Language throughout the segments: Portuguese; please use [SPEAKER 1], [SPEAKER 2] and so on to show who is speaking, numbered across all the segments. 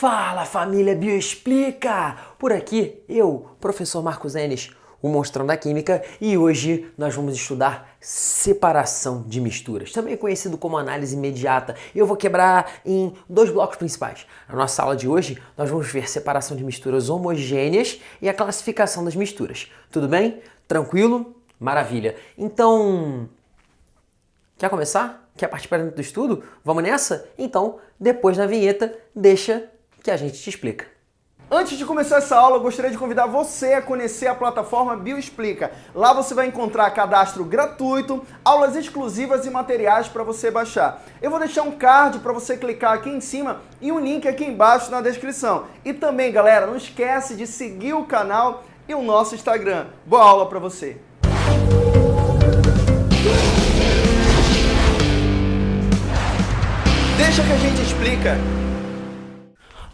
[SPEAKER 1] Fala família Bioexplica! Por aqui eu, professor Marcos Enes, o monstrão da química, e hoje nós vamos estudar separação de misturas, também conhecido como análise imediata. Eu vou quebrar em dois blocos principais. Na nossa aula de hoje, nós vamos ver separação de misturas homogêneas e a classificação das misturas. Tudo bem? Tranquilo? Maravilha. Então, quer começar? Quer participar do estudo? Vamos nessa? Então, depois da vinheta, deixa que a gente te explica.
[SPEAKER 2] Antes de começar essa aula, eu gostaria de convidar você a conhecer a plataforma Bioexplica. Lá você vai encontrar cadastro gratuito, aulas exclusivas e materiais para você baixar. Eu vou deixar um card para você clicar aqui em cima e um link aqui embaixo na descrição. E também, galera, não esquece de seguir o canal e o nosso Instagram. Boa aula para você! Deixa que a gente explica.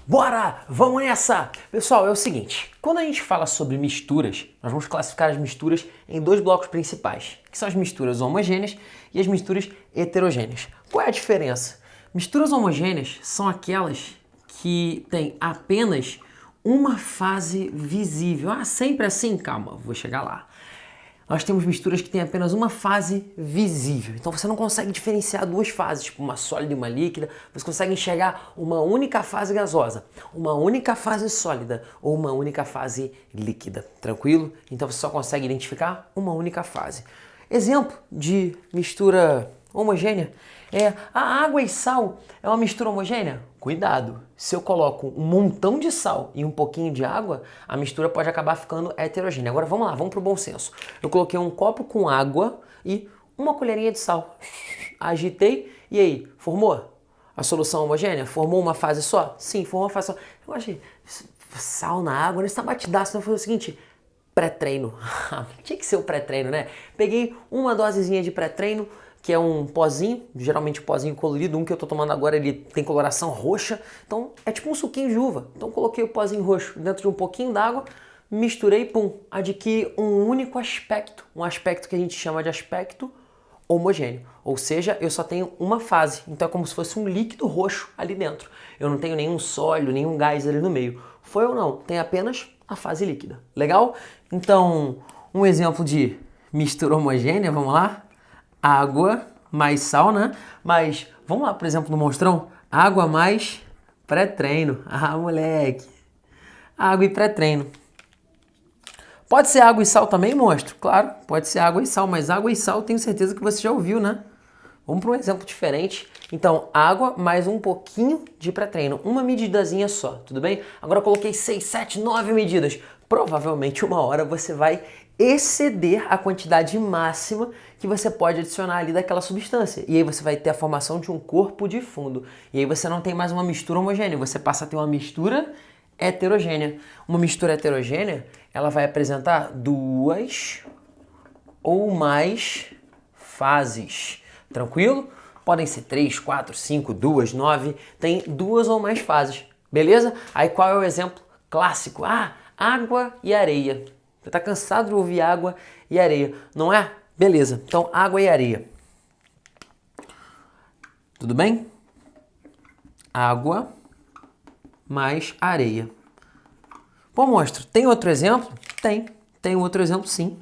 [SPEAKER 1] Bora! Vamos nessa! Pessoal, é o seguinte, quando a gente fala sobre misturas, nós vamos classificar as misturas em dois blocos principais, que são as misturas homogêneas e as misturas heterogêneas. Qual é a diferença? Misturas homogêneas são aquelas que têm apenas uma fase visível. Ah, sempre assim? Calma, vou chegar lá nós temos misturas que têm apenas uma fase visível. Então você não consegue diferenciar duas fases, tipo uma sólida e uma líquida. Você consegue enxergar uma única fase gasosa, uma única fase sólida ou uma única fase líquida. Tranquilo? Então você só consegue identificar uma única fase. Exemplo de mistura homogênea é a água e sal é uma mistura homogênea? Cuidado, se eu coloco um montão de sal e um pouquinho de água, a mistura pode acabar ficando heterogênea. Agora vamos lá, vamos para o bom senso. Eu coloquei um copo com água e uma colherinha de sal. Agitei e aí, formou? A solução homogênea? Formou uma fase só? Sim, formou uma fase só. Eu achei sal na água, não está batidaço. Então foi o seguinte, pré-treino. Tinha que ser o pré-treino, né? Peguei uma dosezinha de pré-treino, que é um pozinho, geralmente um pozinho colorido, um que eu tô tomando agora ele tem coloração roxa, então é tipo um suquinho de uva. Então coloquei o pozinho roxo dentro de um pouquinho d'água, misturei, pum, adquiri um único aspecto, um aspecto que a gente chama de aspecto homogêneo, ou seja, eu só tenho uma fase, então é como se fosse um líquido roxo ali dentro. Eu não tenho nenhum sólido, nenhum gás ali no meio. Foi ou não? Tem apenas a fase líquida. Legal? Então, um exemplo de mistura homogênea, vamos lá? Água mais sal, né? Mas vamos lá, por exemplo, no monstrão, água mais pré-treino. Ah, moleque. Água e pré-treino. Pode ser água e sal também, monstro? Claro, pode ser água e sal, mas água e sal tenho certeza que você já ouviu, né? Vamos para um exemplo diferente. Então, água mais um pouquinho de pré-treino. Uma medidazinha só, tudo bem? Agora eu coloquei 6, 7, 9 medidas. Provavelmente uma hora você vai exceder a quantidade máxima que você pode adicionar ali daquela substância. E aí você vai ter a formação de um corpo de fundo. E aí você não tem mais uma mistura homogênea, você passa a ter uma mistura heterogênea. Uma mistura heterogênea, ela vai apresentar duas ou mais fases. Tranquilo? Podem ser três, quatro, cinco, duas, nove. Tem duas ou mais fases. Beleza? Aí qual é o exemplo clássico? Ah, água e areia. Você está cansado de ouvir água e areia, não é? Beleza, então água e areia. Tudo bem? Água mais areia. Pô, monstro, tem outro exemplo? Tem, tem outro exemplo sim.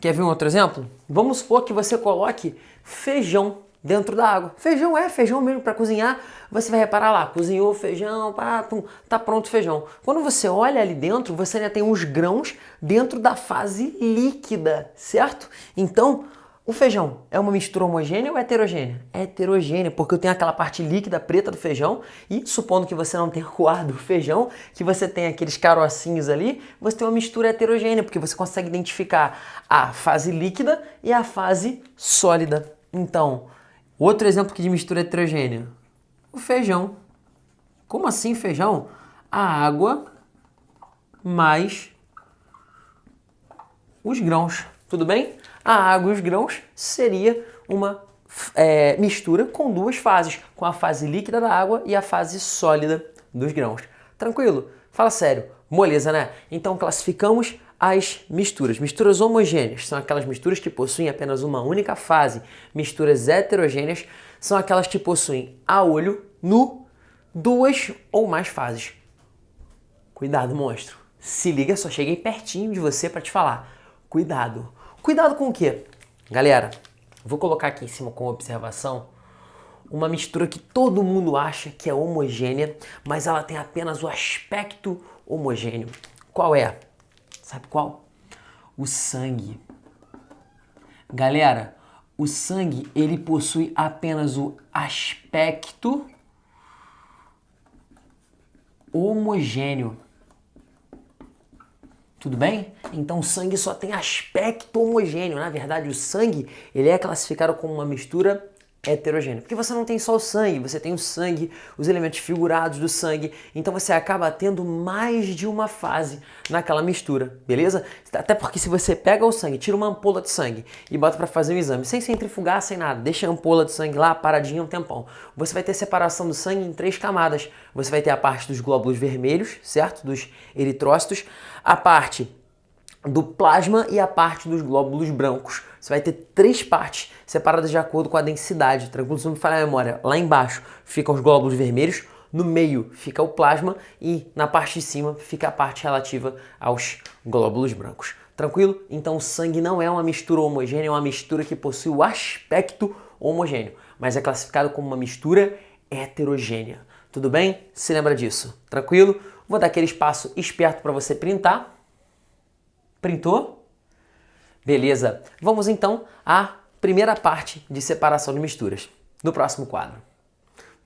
[SPEAKER 1] Quer ver um outro exemplo? Vamos supor que você coloque feijão dentro da água. Feijão é feijão mesmo para cozinhar. Você vai reparar lá, cozinhou feijão, pá, pum, tá pronto o feijão. Quando você olha ali dentro, você ainda tem uns grãos dentro da fase líquida, certo? Então, o feijão é uma mistura homogênea ou heterogênea? É heterogênea, porque eu tenho aquela parte líquida preta do feijão e supondo que você não tenha coado o feijão, que você tem aqueles carocinhos ali, você tem uma mistura heterogênea, porque você consegue identificar a fase líquida e a fase sólida. Então, Outro exemplo de mistura heterogênea, o feijão. Como assim feijão? A água mais os grãos, tudo bem? A água e os grãos seria uma é, mistura com duas fases, com a fase líquida da água e a fase sólida dos grãos. Tranquilo? Fala sério, moleza, né? Então classificamos as misturas. Misturas homogêneas são aquelas misturas que possuem apenas uma única fase. Misturas heterogêneas são aquelas que possuem a olho nu duas ou mais fases. Cuidado, monstro. Se liga, só cheguei pertinho de você para te falar. Cuidado. Cuidado com o quê? Galera, vou colocar aqui em cima como observação uma mistura que todo mundo acha que é homogênea, mas ela tem apenas o aspecto homogêneo. Qual é? Sabe qual? O sangue. Galera, o sangue ele possui apenas o aspecto homogêneo. Tudo bem? Então o sangue só tem aspecto homogêneo. Na verdade, o sangue ele é classificado como uma mistura heterogêneo. Porque você não tem só o sangue, você tem o sangue, os elementos figurados do sangue, então você acaba tendo mais de uma fase naquela mistura, beleza? Até porque se você pega o sangue, tira uma ampola de sangue e bota para fazer um exame, sem centrifugar, sem nada, deixa a ampola de sangue lá paradinha um tempão, você vai ter separação do sangue em três camadas. Você vai ter a parte dos glóbulos vermelhos, certo? Dos eritrócitos, a parte do plasma e a parte dos glóbulos brancos. Você vai ter três partes separadas de acordo com a densidade. Tranquilo, se não me falha a memória. Lá embaixo ficam os glóbulos vermelhos, no meio fica o plasma e na parte de cima fica a parte relativa aos glóbulos brancos. Tranquilo? Então o sangue não é uma mistura homogênea, é uma mistura que possui o aspecto homogêneo, mas é classificado como uma mistura heterogênea. Tudo bem? Se lembra disso? Tranquilo? Vou dar aquele espaço esperto para você printar Printou? Beleza. Vamos então à primeira parte de separação de misturas, no próximo quadro.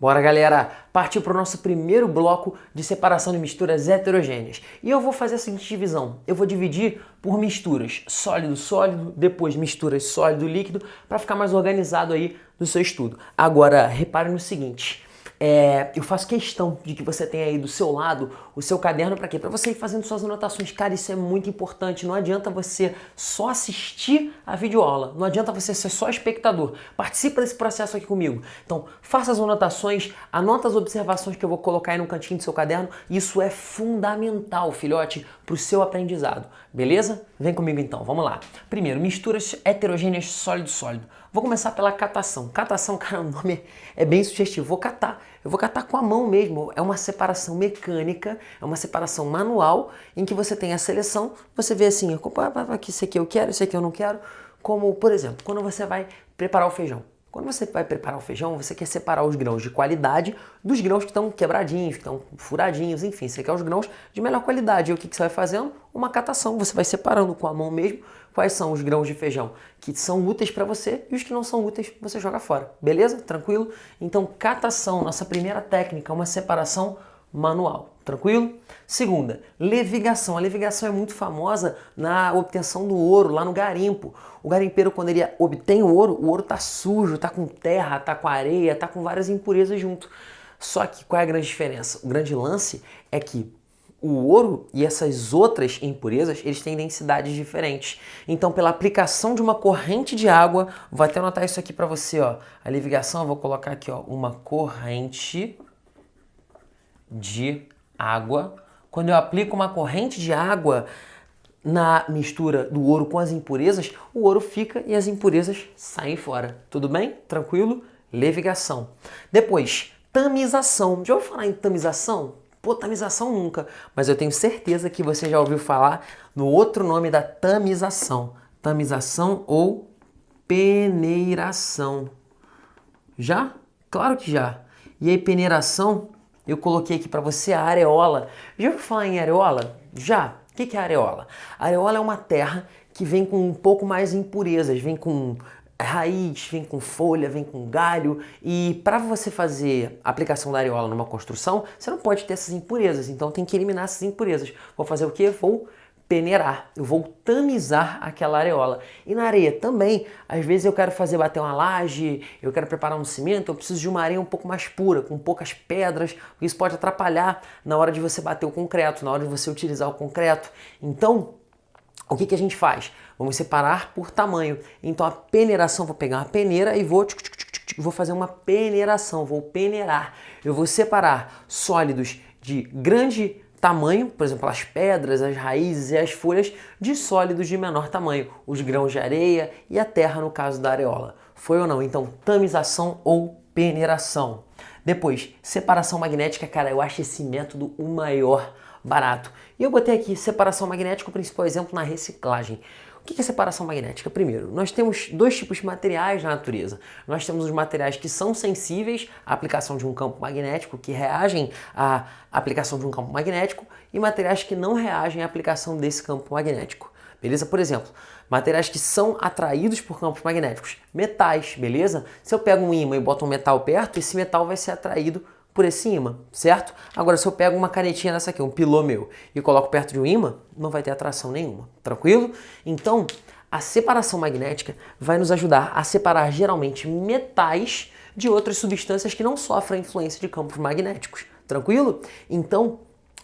[SPEAKER 1] Bora, galera! Partiu para o nosso primeiro bloco de separação de misturas heterogêneas. E eu vou fazer a seguinte divisão. Eu vou dividir por misturas sólido-sólido, depois misturas sólido-líquido, para ficar mais organizado aí no seu estudo. Agora, repare no seguinte. É, eu faço questão de que você tenha aí do seu lado o seu caderno para quê? Para você ir fazendo suas anotações. Cara, isso é muito importante. Não adianta você só assistir a videoaula. Não adianta você ser só espectador. Participa desse processo aqui comigo. Então, faça as anotações, anota as observações que eu vou colocar aí no cantinho do seu caderno. Isso é fundamental, filhote, para o seu aprendizado. Beleza? Vem comigo então. Vamos lá. Primeiro, misturas heterogêneas sólido-sólido. Vou começar pela catação. Catação, cara, o nome é bem sugestivo. Vou catar. Eu vou catar com a mão mesmo. É uma separação mecânica, é uma separação manual, em que você tem a seleção, você vê assim, esse aqui eu quero, esse aqui eu não quero. Como, por exemplo, quando você vai preparar o feijão. Quando você vai preparar o feijão, você quer separar os grãos de qualidade dos grãos que estão quebradinhos, que estão furadinhos, enfim, você quer os grãos de melhor qualidade. E o que, que você vai fazendo? Uma catação. Você vai separando com a mão mesmo quais são os grãos de feijão que são úteis para você e os que não são úteis você joga fora. Beleza? Tranquilo? Então, catação, nossa primeira técnica, uma separação manual. Tranquilo? Segunda, levigação. A levigação é muito famosa na obtenção do ouro, lá no garimpo. O garimpeiro, quando ele obtém o ouro, o ouro tá sujo, tá com terra, tá com areia, tá com várias impurezas junto. Só que qual é a grande diferença? O grande lance é que o ouro e essas outras impurezas, eles têm densidades diferentes. Então, pela aplicação de uma corrente de água, vou até anotar isso aqui para você, ó. A levigação, eu vou colocar aqui, ó, uma corrente de água. Quando eu aplico uma corrente de água na mistura do ouro com as impurezas, o ouro fica e as impurezas saem fora. Tudo bem? Tranquilo? Levigação. Depois, tamização. Já ouviu falar em tamização? Pô, tamização nunca, mas eu tenho certeza que você já ouviu falar no outro nome da tamização. Tamização ou peneiração. Já? Claro que já. E aí, peneiração eu coloquei aqui para você a areola. Já ouviu falar em areola? Já. O que é areola? Areola é uma terra que vem com um pouco mais impurezas, vem com raiz, vem com folha, vem com galho e para você fazer a aplicação da areola numa construção, você não pode ter essas impurezas, então tem que eliminar essas impurezas. Vou fazer o que? Vou peneirar, eu vou tamizar aquela areola. E na areia também, às vezes eu quero fazer bater uma laje, eu quero preparar um cimento, eu preciso de uma areia um pouco mais pura, com poucas pedras, isso pode atrapalhar na hora de você bater o concreto, na hora de você utilizar o concreto. Então, o que, que a gente faz? Vamos separar por tamanho. Então a peneiração, vou pegar uma peneira e vou, vou fazer uma peneiração, vou peneirar. Eu vou separar sólidos de grande tamanho, por exemplo, as pedras, as raízes e as folhas, de sólidos de menor tamanho, os grãos de areia e a terra no caso da areola. Foi ou não? Então, tamização ou peneiração. Depois, separação magnética, cara, eu acho esse método o maior barato. E eu botei aqui separação magnética, o principal exemplo na reciclagem. O que é separação magnética? Primeiro, nós temos dois tipos de materiais na natureza. Nós temos os materiais que são sensíveis à aplicação de um campo magnético, que reagem à aplicação de um campo magnético, e materiais que não reagem à aplicação desse campo magnético. Beleza? Por exemplo, materiais que são atraídos por campos magnéticos. Metais, beleza? Se eu pego um ímã e boto um metal perto, esse metal vai ser atraído por ímã, certo? Agora, se eu pego uma canetinha dessa aqui, um pilô meu, e coloco perto de um ímã, não vai ter atração nenhuma, tranquilo? Então, a separação magnética vai nos ajudar a separar geralmente metais de outras substâncias que não sofrem influência de campos magnéticos, tranquilo? Então,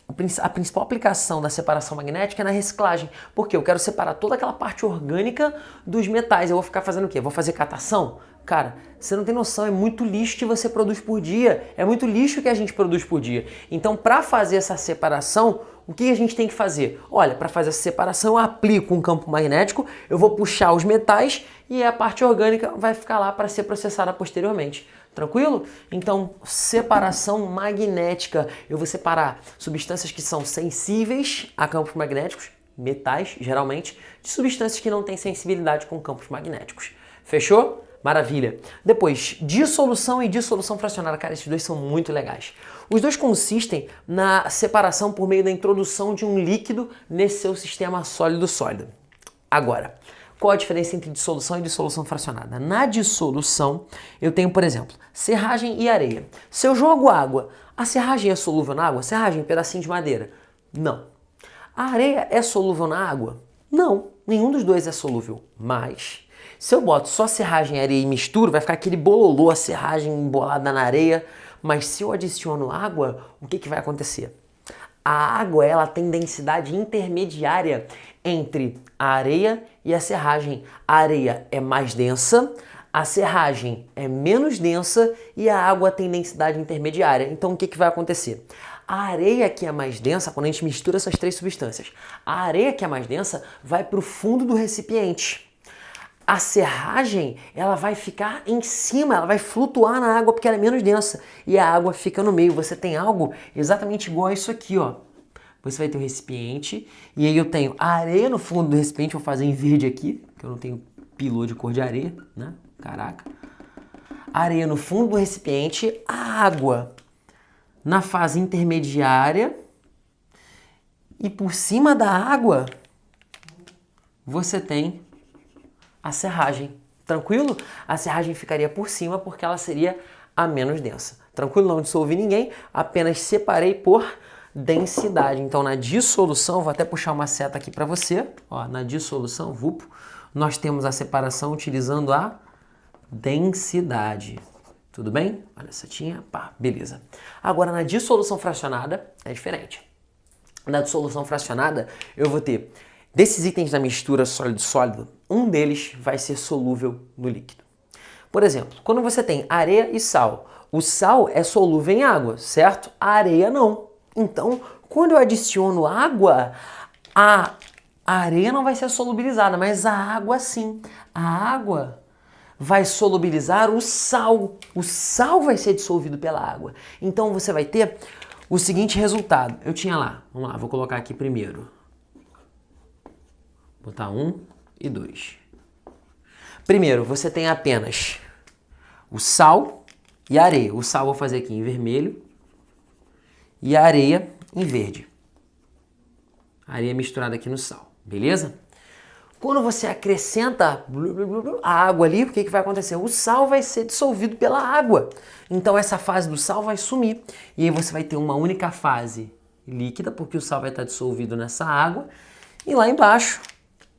[SPEAKER 1] a principal aplicação da separação magnética é na reciclagem, porque eu quero separar toda aquela parte orgânica dos metais. Eu vou ficar fazendo o quê? Vou fazer catação? Cara, você não tem noção, é muito lixo que você produz por dia, é muito lixo que a gente produz por dia. Então, para fazer essa separação, o que a gente tem que fazer? Olha, para fazer essa separação, eu aplico um campo magnético, eu vou puxar os metais e a parte orgânica vai ficar lá para ser processada posteriormente. Tranquilo? Então, separação magnética. Eu vou separar substâncias que são sensíveis a campos magnéticos, metais, geralmente, de substâncias que não têm sensibilidade com campos magnéticos. Fechou? Maravilha. Depois, dissolução e dissolução fracionada. Cara, esses dois são muito legais. Os dois consistem na separação por meio da introdução de um líquido nesse seu sistema sólido-sólido. Agora, qual a diferença entre dissolução e dissolução fracionada? Na dissolução, eu tenho, por exemplo, serragem e areia. Se eu jogo água, a serragem é solúvel na água? Serragem, pedacinho de madeira? Não. A areia é solúvel na água? Não. Nenhum dos dois é solúvel. Mas se eu boto só serragem, areia e misturo, vai ficar aquele bololô, a serragem embolada na areia. Mas se eu adiciono água, o que, que vai acontecer? A água ela tem densidade intermediária entre a areia e a serragem. A areia é mais densa, a serragem é menos densa e a água tem densidade intermediária. Então o que, que vai acontecer? A areia que é mais densa, quando a gente mistura essas três substâncias, a areia que é mais densa vai para o fundo do recipiente a serragem ela vai ficar em cima, ela vai flutuar na água porque ela é menos densa e a água fica no meio. Você tem algo exatamente igual a isso aqui, ó. Você vai ter um recipiente e aí eu tenho areia no fundo do recipiente, vou fazer em verde aqui, que eu não tenho pilô de cor de areia, né? Caraca. Areia no fundo do recipiente, a água na fase intermediária e por cima da água você tem a serragem. Tranquilo? A serragem ficaria por cima porque ela seria a menos densa. Tranquilo? Não dissolvi ninguém, apenas separei por densidade. Então, na dissolução, vou até puxar uma seta aqui para você. Ó, na dissolução, VUPO, nós temos a separação utilizando a densidade. Tudo bem? Olha a setinha, pá, beleza. Agora, na dissolução fracionada, é diferente. Na dissolução fracionada, eu vou ter Desses itens da mistura sólido-sólido, um deles vai ser solúvel no líquido. Por exemplo, quando você tem areia e sal, o sal é solúvel em água, certo? A areia não. Então, quando eu adiciono água, a areia não vai ser solubilizada, mas a água sim. A água vai solubilizar o sal. O sal vai ser dissolvido pela água. Então você vai ter o seguinte resultado. Eu tinha lá, vamos lá, vou colocar aqui primeiro botar um e dois. Primeiro, você tem apenas o sal e a areia. O sal vou fazer aqui em vermelho e a areia em verde. areia misturada aqui no sal, beleza? Quando você acrescenta a água ali, o que, que vai acontecer? O sal vai ser dissolvido pela água. Então essa fase do sal vai sumir. E aí você vai ter uma única fase líquida, porque o sal vai estar dissolvido nessa água. E lá embaixo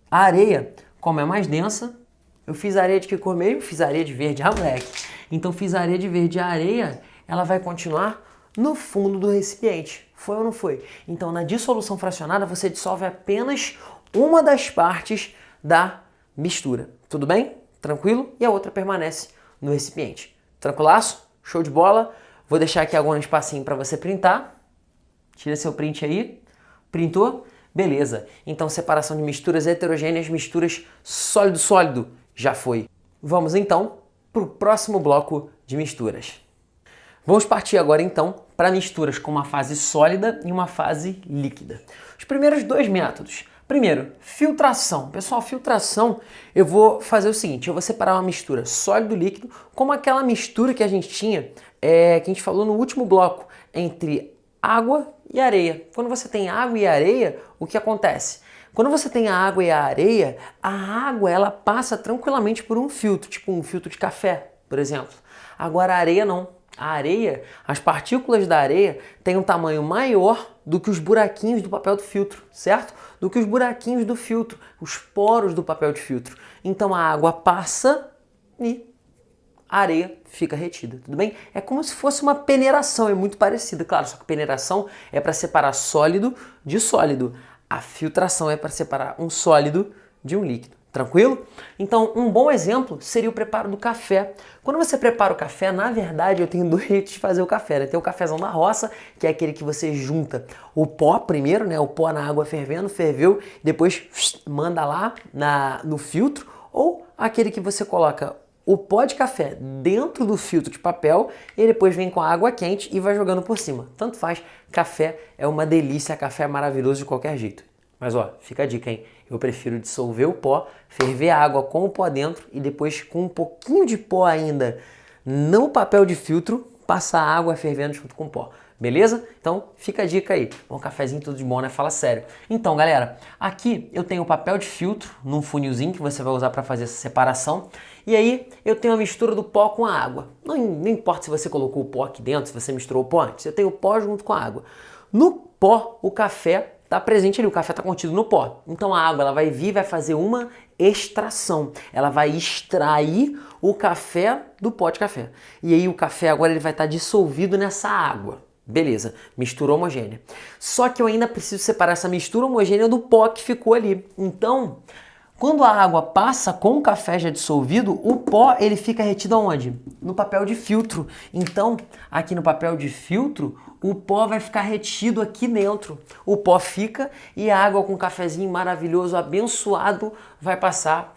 [SPEAKER 1] a areia, como é mais densa, eu fiz areia de que cor mesmo? Fiz areia de verde, ah moleque. Então fiz areia de verde. A areia, ela vai continuar no fundo do recipiente. Foi ou não foi? Então na dissolução fracionada você dissolve apenas uma das partes da mistura. Tudo bem? Tranquilo? E a outra permanece no recipiente. Tranquilaço? Show de bola? Vou deixar aqui agora um espacinho para você printar. Tira seu print aí. Printou? Beleza, então separação de misturas heterogêneas, misturas sólido-sólido, já foi. Vamos então para o próximo bloco de misturas. Vamos partir agora então para misturas com uma fase sólida e uma fase líquida. Os primeiros dois métodos. Primeiro, filtração. Pessoal, filtração, eu vou fazer o seguinte, eu vou separar uma mistura sólido-líquido como aquela mistura que a gente tinha, é, que a gente falou no último bloco, entre água e areia. Quando você tem água e areia, o que acontece? Quando você tem a água e a areia, a água ela passa tranquilamente por um filtro, tipo um filtro de café, por exemplo. Agora a areia não. A areia, as partículas da areia têm um tamanho maior do que os buraquinhos do papel do filtro, certo? Do que os buraquinhos do filtro, os poros do papel de filtro. Então a água passa e a areia fica retida, tudo bem? É como se fosse uma peneiração, é muito parecida, claro, só que peneiração é para separar sólido de sólido. A filtração é para separar um sólido de um líquido. Tranquilo? Então, um bom exemplo seria o preparo do café. Quando você prepara o café, na verdade, eu tenho dois jeitos de fazer o café. Né? Tem o cafezão da roça, que é aquele que você junta o pó primeiro, né? O pó na água fervendo, ferveu, depois manda lá na, no filtro, ou aquele que você coloca o pó de café dentro do filtro de papel e depois vem com a água quente e vai jogando por cima. Tanto faz, café é uma delícia, café é maravilhoso de qualquer jeito. Mas ó, fica a dica, hein? Eu prefiro dissolver o pó, ferver a água com o pó dentro e depois com um pouquinho de pó ainda no papel de filtro, passar a água fervendo junto com o pó. Beleza? Então fica a dica aí. Um cafezinho tudo de bom, né? Fala sério. Então, galera, aqui eu tenho o papel de filtro num funilzinho que você vai usar para fazer essa separação. E aí eu tenho a mistura do pó com a água. Não, não importa se você colocou o pó aqui dentro, se você misturou o pó antes. Eu tenho o pó junto com a água. No pó, o café está presente ali, o café está contido no pó. Então a água ela vai vir vai fazer uma extração. Ela vai extrair o café do pó de café. E aí o café agora ele vai estar tá dissolvido nessa água. Beleza, mistura homogênea. Só que eu ainda preciso separar essa mistura homogênea do pó que ficou ali. Então, quando a água passa com o café já dissolvido, o pó ele fica retido aonde? No papel de filtro. Então, aqui no papel de filtro, o pó vai ficar retido aqui dentro. O pó fica e a água com o cafezinho maravilhoso, abençoado, vai passar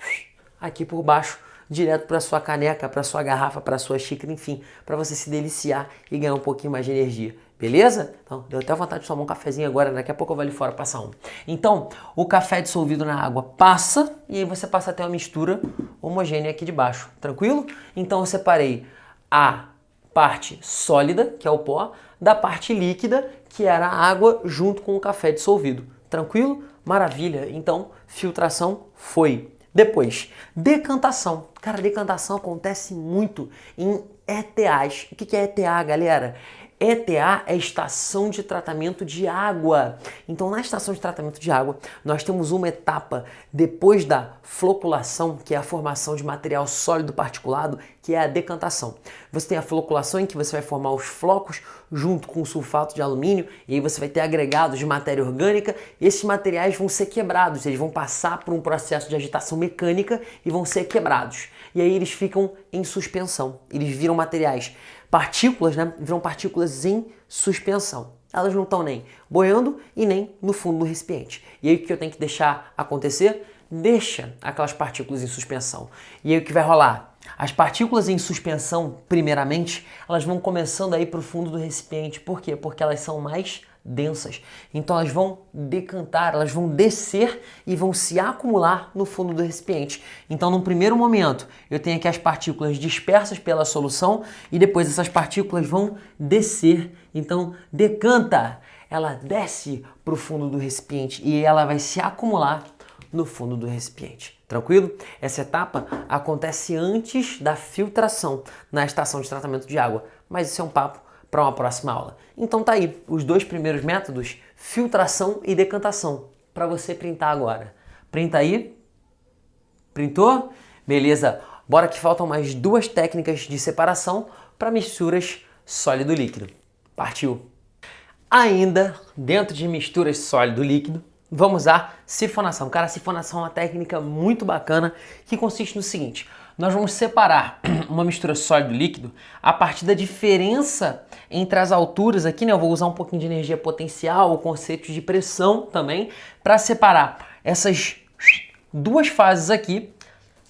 [SPEAKER 1] aqui por baixo direto para sua caneca, para sua garrafa, para sua xícara, enfim, para você se deliciar e ganhar um pouquinho mais de energia. Beleza? Então, deu até vontade de tomar um cafezinho agora, daqui a pouco eu vou ali fora passar um. Então, o café dissolvido na água passa e aí você passa até uma mistura homogênea aqui de baixo, tranquilo? Então eu separei a parte sólida, que é o pó, da parte líquida, que era a água junto com o café dissolvido. Tranquilo? Maravilha. Então, filtração foi. Depois, decantação. Cara, decantação acontece muito em ETAs. O que é ETA, galera? ETA é estação de tratamento de água. Então, na estação de tratamento de água, nós temos uma etapa depois da floculação, que é a formação de material sólido particulado, que é a decantação. Você tem a floculação em que você vai formar os flocos junto com o sulfato de alumínio e aí você vai ter agregados de matéria orgânica. E esses materiais vão ser quebrados, eles vão passar por um processo de agitação mecânica e vão ser quebrados. E aí eles ficam em suspensão, eles viram materiais partículas, né, viram partículas em suspensão. Elas não estão nem boiando e nem no fundo do recipiente. E aí o que eu tenho que deixar acontecer? Deixa aquelas partículas em suspensão. E aí o que vai rolar? As partículas em suspensão, primeiramente, elas vão começando a ir para o fundo do recipiente. Por quê? Porque elas são mais densas. Então elas vão decantar, elas vão descer e vão se acumular no fundo do recipiente. Então, no primeiro momento, eu tenho aqui as partículas dispersas pela solução e depois essas partículas vão descer. Então, decanta, ela desce para o fundo do recipiente e ela vai se acumular no fundo do recipiente. Tranquilo? Essa etapa acontece antes da filtração na estação de tratamento de água, mas isso é um papo para uma próxima aula. Então tá aí os dois primeiros métodos, filtração e decantação, para você printar agora. Printa aí. Printou? Beleza. Bora que faltam mais duas técnicas de separação para misturas sólido-líquido. Partiu! Ainda dentro de misturas sólido-líquido, vamos usar sifonação. Cara, sifonação é uma técnica muito bacana que consiste no seguinte: nós vamos separar uma mistura sólido-líquido a partir da diferença entre as alturas aqui, né? Eu vou usar um pouquinho de energia potencial, o conceito de pressão também, para separar essas duas fases aqui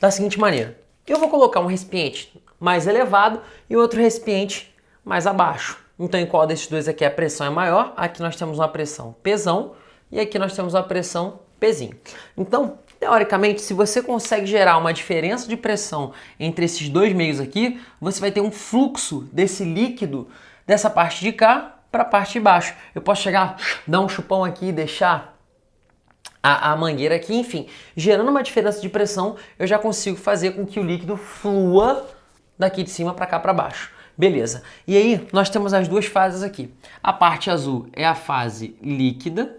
[SPEAKER 1] da seguinte maneira. Eu vou colocar um recipiente mais elevado e outro recipiente mais abaixo. Então, em qual desses dois aqui a pressão é maior? Aqui nós temos uma pressão Pzão e aqui nós temos uma pressão Pzinho. Então, teoricamente, se você consegue gerar uma diferença de pressão entre esses dois meios aqui, você vai ter um fluxo desse líquido dessa parte de cá para a parte de baixo. Eu posso chegar, dar um chupão aqui e deixar a, a, mangueira aqui, enfim, gerando uma diferença de pressão, eu já consigo fazer com que o líquido flua daqui de cima para cá para baixo. Beleza. E aí, nós temos as duas fases aqui. A parte azul é a fase líquida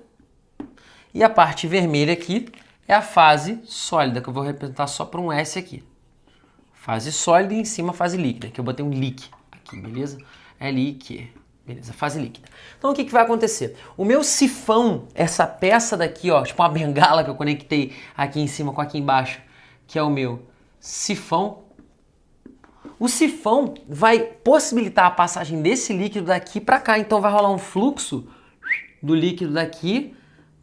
[SPEAKER 1] e a parte vermelha aqui é a fase sólida, que eu vou representar só por um S aqui. Fase sólida e em cima fase líquida, que eu botei um líqui aqui, beleza? L-I-Q. Beleza, fase líquida. Então o que, que vai acontecer? O meu sifão, essa peça daqui, ó, tipo uma bengala que eu conectei aqui em cima com aqui embaixo, que é o meu sifão, o sifão vai possibilitar a passagem desse líquido daqui para cá. Então vai rolar um fluxo do líquido daqui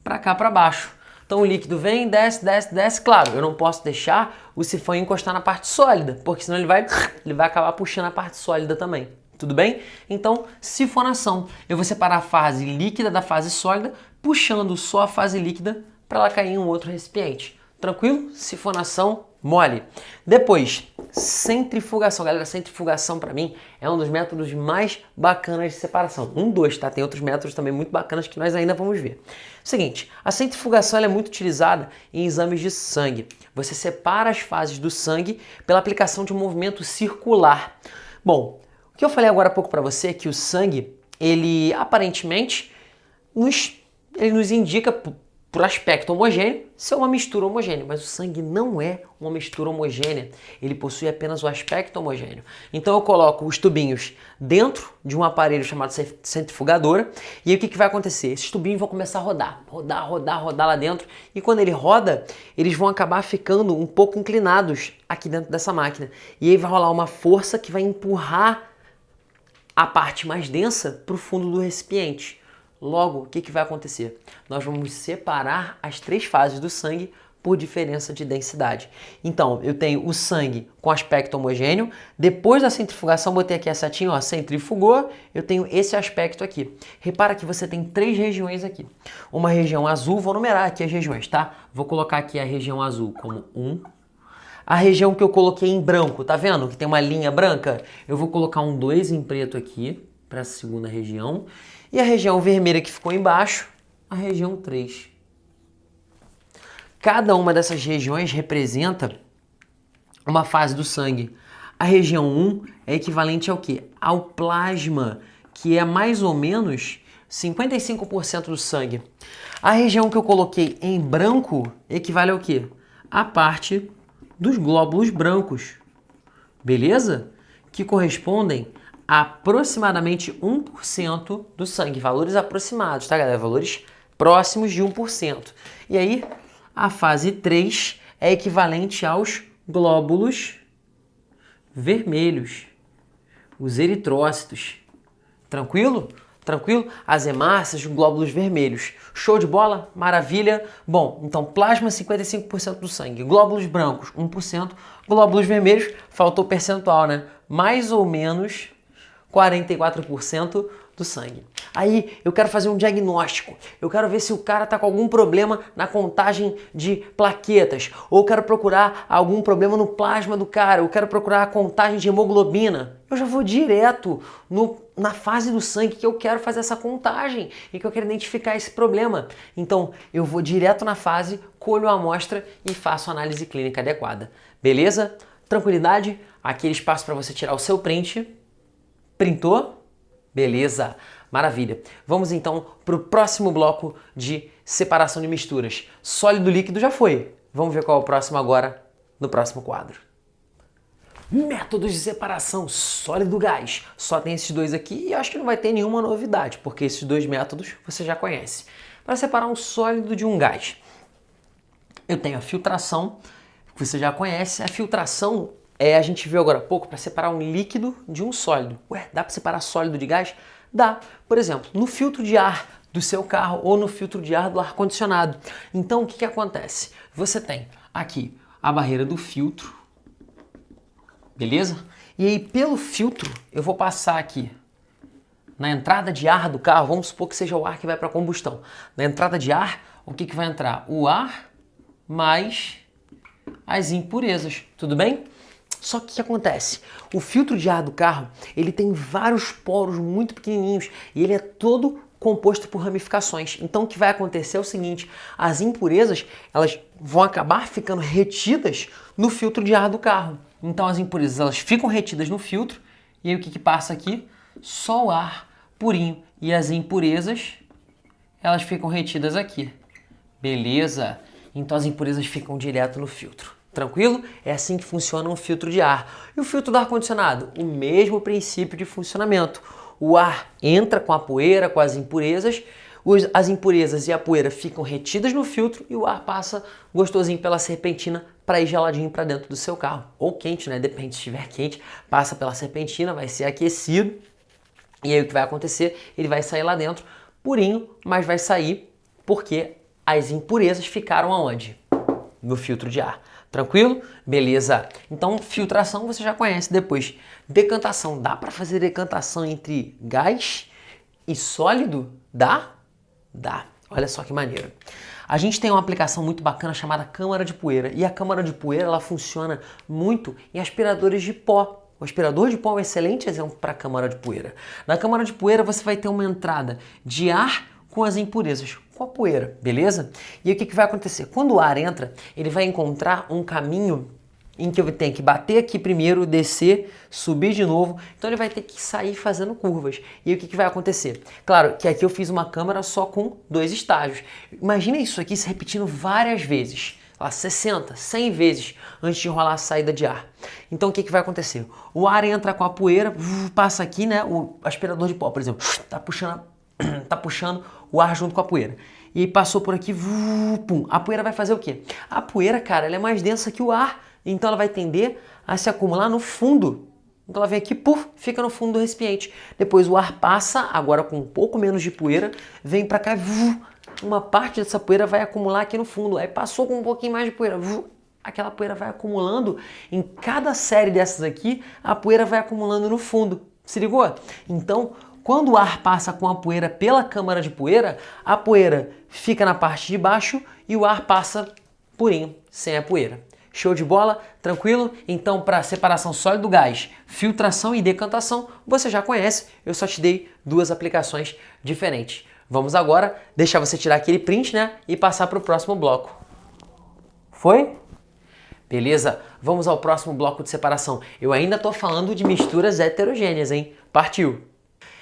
[SPEAKER 1] para cá para baixo. Então o líquido vem, desce, desce, desce. Claro, eu não posso deixar o sifão encostar na parte sólida, porque senão ele vai, ele vai acabar puxando a parte sólida também. Tudo bem? Então, sifonação. Eu vou separar a fase líquida da fase sólida, puxando só a fase líquida para ela cair em um outro recipiente. Tranquilo? Sifonação mole. Depois, centrifugação. Galera, centrifugação para mim é um dos métodos mais bacanas de separação. Um, dois, tá? Tem outros métodos também muito bacanas que nós ainda vamos ver. Seguinte, a centrifugação é muito utilizada em exames de sangue. Você separa as fases do sangue pela aplicação de um movimento circular. Bom, o que eu falei agora há pouco para você é que o sangue, ele aparentemente nos, ele nos indica por aspecto homogêneo, ser uma mistura homogênea, mas o sangue não é uma mistura homogênea, ele possui apenas o aspecto homogêneo. Então eu coloco os tubinhos dentro de um aparelho chamado centrifugadora e aí o que, que vai acontecer? Esses tubinhos vão começar a rodar, rodar, rodar, rodar lá dentro e quando ele roda, eles vão acabar ficando um pouco inclinados aqui dentro dessa máquina e aí vai rolar uma força que vai empurrar a parte mais densa para o fundo do recipiente. Logo, o que, que vai acontecer? Nós vamos separar as três fases do sangue por diferença de densidade. Então, eu tenho o sangue com aspecto homogêneo, depois da centrifugação, botei aqui a setinha, ó, centrifugou, eu tenho esse aspecto aqui. Repara que você tem três regiões aqui. Uma região azul, vou numerar aqui as regiões, tá? Vou colocar aqui a região azul como 1, um. A região que eu coloquei em branco, tá vendo? Que tem uma linha branca? Eu vou colocar um 2 em preto aqui, para a segunda região. E a região vermelha que ficou embaixo, a região 3. Cada uma dessas regiões representa uma fase do sangue. A região 1 é equivalente ao que? Ao plasma, que é mais ou menos 55% do sangue. A região que eu coloquei em branco equivale ao que? A parte dos glóbulos brancos, beleza? Que correspondem aproximadamente 1% do sangue. Valores aproximados, tá, galera? Valores próximos de 1%. E aí, a fase 3 é equivalente aos glóbulos vermelhos, os eritrócitos. Tranquilo? Tranquilo? As hemácias, glóbulos vermelhos. Show de bola? Maravilha? Bom, então plasma 55% do sangue, glóbulos brancos 1%, glóbulos vermelhos, faltou percentual, né? Mais ou menos 44% do sangue. Aí eu quero fazer um diagnóstico, eu quero ver se o cara está com algum problema na contagem de plaquetas, ou quero procurar algum problema no plasma do cara, eu quero procurar a contagem de hemoglobina. Eu já vou direto no, na fase do sangue que eu quero fazer essa contagem e que eu quero identificar esse problema. Então eu vou direto na fase, colho a amostra e faço a análise clínica adequada. Beleza? Tranquilidade? Aquele espaço para você tirar o seu print Printou? Beleza, maravilha. Vamos então para o próximo bloco de separação de misturas. Sólido líquido já foi. Vamos ver qual é o próximo agora no próximo quadro. Métodos de separação sólido gás. Só tem esses dois aqui e acho que não vai ter nenhuma novidade, porque esses dois métodos você já conhece. Para separar um sólido de um gás, eu tenho a filtração, que você já conhece. A filtração é, a gente viu agora há pouco para separar um líquido de um sólido. Ué, dá para separar sólido de gás? Dá. Por exemplo, no filtro de ar do seu carro ou no filtro de ar do ar-condicionado. Então, o que, que acontece? Você tem aqui a barreira do filtro, beleza? E aí, pelo filtro, eu vou passar aqui na entrada de ar do carro, vamos supor que seja o ar que vai para combustão. Na entrada de ar, o que, que vai entrar? O ar mais as impurezas, tudo bem? Só que o que acontece? O filtro de ar do carro, ele tem vários poros muito pequenininhos e ele é todo composto por ramificações. Então o que vai acontecer é o seguinte, as impurezas, elas vão acabar ficando retidas no filtro de ar do carro. Então as impurezas, elas ficam retidas no filtro e aí o que, que passa aqui? Só o ar purinho. E as impurezas, elas ficam retidas aqui. Beleza? Então as impurezas ficam direto no filtro. Tranquilo? É assim que funciona um filtro de ar. E o filtro do ar-condicionado? O mesmo princípio de funcionamento. O ar entra com a poeira, com as impurezas, as impurezas e a poeira ficam retidas no filtro e o ar passa gostosinho pela serpentina para ir geladinho para dentro do seu carro. Ou quente, né? Depende, se estiver quente, passa pela serpentina, vai ser aquecido. E aí o que vai acontecer? Ele vai sair lá dentro purinho, mas vai sair porque as impurezas ficaram aonde? No filtro de ar. Tranquilo? Beleza. Então, filtração você já conhece. Depois, decantação. Dá para fazer decantação entre gás e sólido? Dá? Dá. Olha só que maneiro. A gente tem uma aplicação muito bacana chamada câmara de poeira. E a câmara de poeira ela funciona muito em aspiradores de pó. O aspirador de pó é um excelente exemplo para a câmara de poeira. Na câmara de poeira você vai ter uma entrada de ar com as impurezas, com a poeira, beleza? E o que, que vai acontecer? Quando o ar entra, ele vai encontrar um caminho em que eu tenho que bater aqui primeiro, descer, subir de novo. Então ele vai ter que sair fazendo curvas. E o que, que vai acontecer? Claro que aqui eu fiz uma câmera só com dois estágios. Imagina isso aqui se repetindo várias vezes. Lá, 60, 100 vezes antes de rolar a saída de ar. Então o que, que vai acontecer? O ar entra com a poeira, passa aqui, né? O aspirador de pó, por exemplo, tá puxando, tá puxando o ar junto com a poeira. E passou por aqui, pum. A poeira vai fazer o quê? A poeira, cara, ela é mais densa que o ar. Então ela vai tender a se acumular no fundo. Então ela vem aqui, puf, fica no fundo do recipiente. Depois o ar passa, agora com um pouco menos de poeira, vem para cá, uma parte dessa poeira vai acumular aqui no fundo. Aí passou com um pouquinho mais de poeira, aquela poeira vai acumulando. Em cada série dessas aqui, a poeira vai acumulando no fundo. Se ligou? Então, quando o ar passa com a poeira pela câmara de poeira, a poeira fica na parte de baixo e o ar passa purinho, sem a poeira. Show de bola? Tranquilo? Então, para separação sólido gás, filtração e decantação, você já conhece, eu só te dei duas aplicações diferentes. Vamos agora deixar você tirar aquele print, né, e passar para o próximo bloco. Foi? Beleza? Vamos ao próximo bloco de separação. Eu ainda estou falando de misturas heterogêneas, hein? Partiu!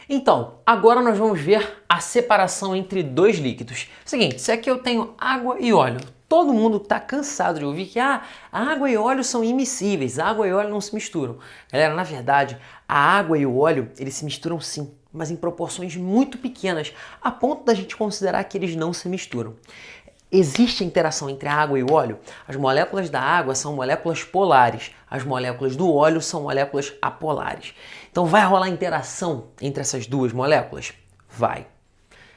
[SPEAKER 1] Então, agora nós vamos ver a separação entre dois líquidos. Seguinte, se aqui eu tenho água e óleo, todo mundo está cansado de ouvir que ah, água e óleo são imissíveis, água e óleo não se misturam. Galera, na verdade, a água e o óleo, eles se misturam sim, mas em proporções muito pequenas, a ponto da gente considerar que eles não se misturam. Existe interação entre a água e o óleo? As moléculas da água são moléculas polares, as moléculas do óleo são moléculas apolares. Então vai rolar interação entre essas duas moléculas? Vai.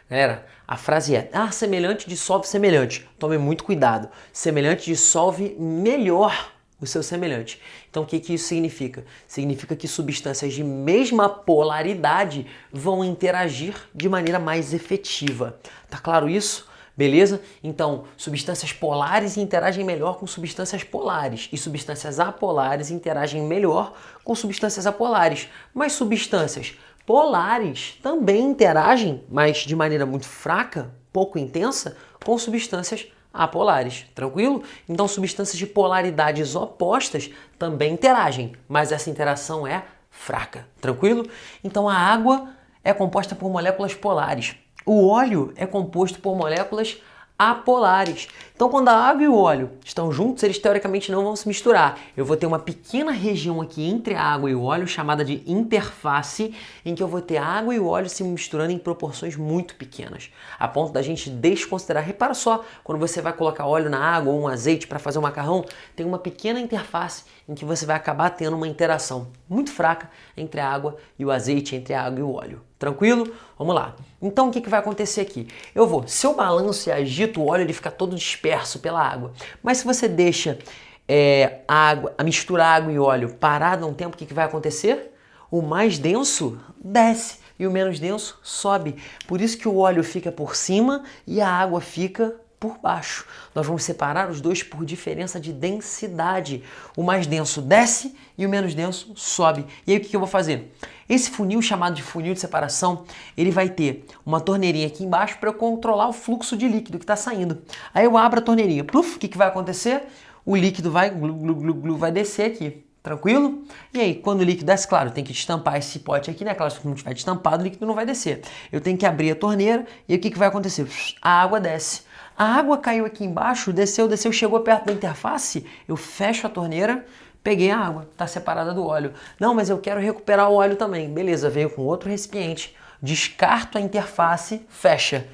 [SPEAKER 1] Galera, a frase é, ah, semelhante dissolve semelhante. Tome muito cuidado. Semelhante dissolve melhor o seu semelhante. Então o que, que isso significa? Significa que substâncias de mesma polaridade vão interagir de maneira mais efetiva. Tá claro isso? Beleza? Então, substâncias polares interagem melhor com substâncias polares e substâncias apolares interagem melhor com substâncias apolares. Mas substâncias polares também interagem, mas de maneira muito fraca, pouco intensa, com substâncias apolares, tranquilo? Então substâncias de polaridades opostas também interagem, mas essa interação é fraca, tranquilo? Então a água é composta por moléculas polares. O óleo é composto por moléculas apolares. Então, quando a água e o óleo estão juntos, eles teoricamente não vão se misturar. Eu vou ter uma pequena região aqui entre a água e o óleo, chamada de interface, em que eu vou ter a água e o óleo se misturando em proporções muito pequenas, a ponto da gente desconsiderar. Repara só, quando você vai colocar óleo na água ou um azeite para fazer um macarrão, tem uma pequena interface em que você vai acabar tendo uma interação muito fraca entre a água e o azeite, entre a água e o óleo. Tranquilo? Vamos lá. Então o que, que vai acontecer aqui? Eu vou, se eu balanço e agito o óleo, ele fica todo disperso pela água. Mas se você deixa é, a, água, a mistura água e óleo parada um tempo, o que, que vai acontecer? O mais denso desce, e o menos denso sobe. Por isso que o óleo fica por cima e a água fica por baixo. Nós vamos separar os dois por diferença de densidade. O mais denso desce e o menos denso sobe. E aí o que eu vou fazer? Esse funil chamado de funil de separação, ele vai ter uma torneirinha aqui embaixo para eu controlar o fluxo de líquido que está saindo. Aí eu abro a torneirinha, pluf, o que, que vai acontecer? O líquido vai, glu, glu, glu, glu, vai descer aqui. Tranquilo? E aí, quando o líquido desce, claro, tem que destampar esse pote aqui, né? Claro, se não tiver destampado, o líquido não vai descer. Eu tenho que abrir a torneira e o que, que vai acontecer? A água desce. A água caiu aqui embaixo, desceu, desceu, chegou perto da interface, eu fecho a torneira, peguei a água, está separada do óleo. Não, mas eu quero recuperar o óleo também. Beleza, veio com outro recipiente, descarto a interface, fecha.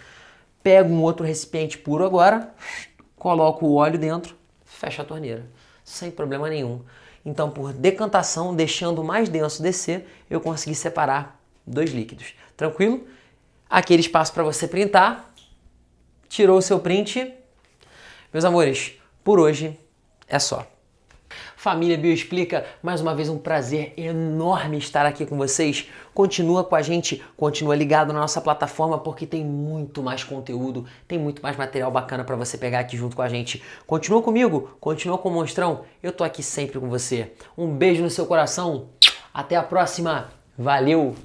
[SPEAKER 1] Pego um outro recipiente puro agora, coloco o óleo dentro, fecho a torneira, sem problema nenhum. Então, por decantação, deixando mais denso descer, eu consegui separar dois líquidos. Tranquilo? Aquele espaço para você printar, tirou o seu print. Meus amores, por hoje é só. Família Bioexplica, mais uma vez um prazer enorme estar aqui com vocês. Continua com a gente, continua ligado na nossa plataforma porque tem muito mais conteúdo, tem muito mais material bacana para você pegar aqui junto com a gente. Continua comigo, continua com o Monstrão, eu tô aqui sempre com você. Um beijo no seu coração, até a próxima, valeu!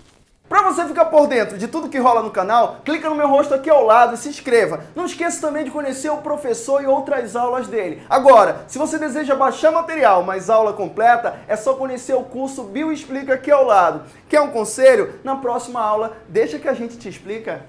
[SPEAKER 2] Para você ficar por dentro de tudo que rola no canal, clica no meu rosto aqui ao lado e se inscreva. Não esqueça também de conhecer o professor e outras aulas dele. Agora, se você deseja baixar material, mas aula completa, é só conhecer o curso Bio Explica aqui ao lado. Quer um conselho? Na próxima aula, deixa que a gente te explica.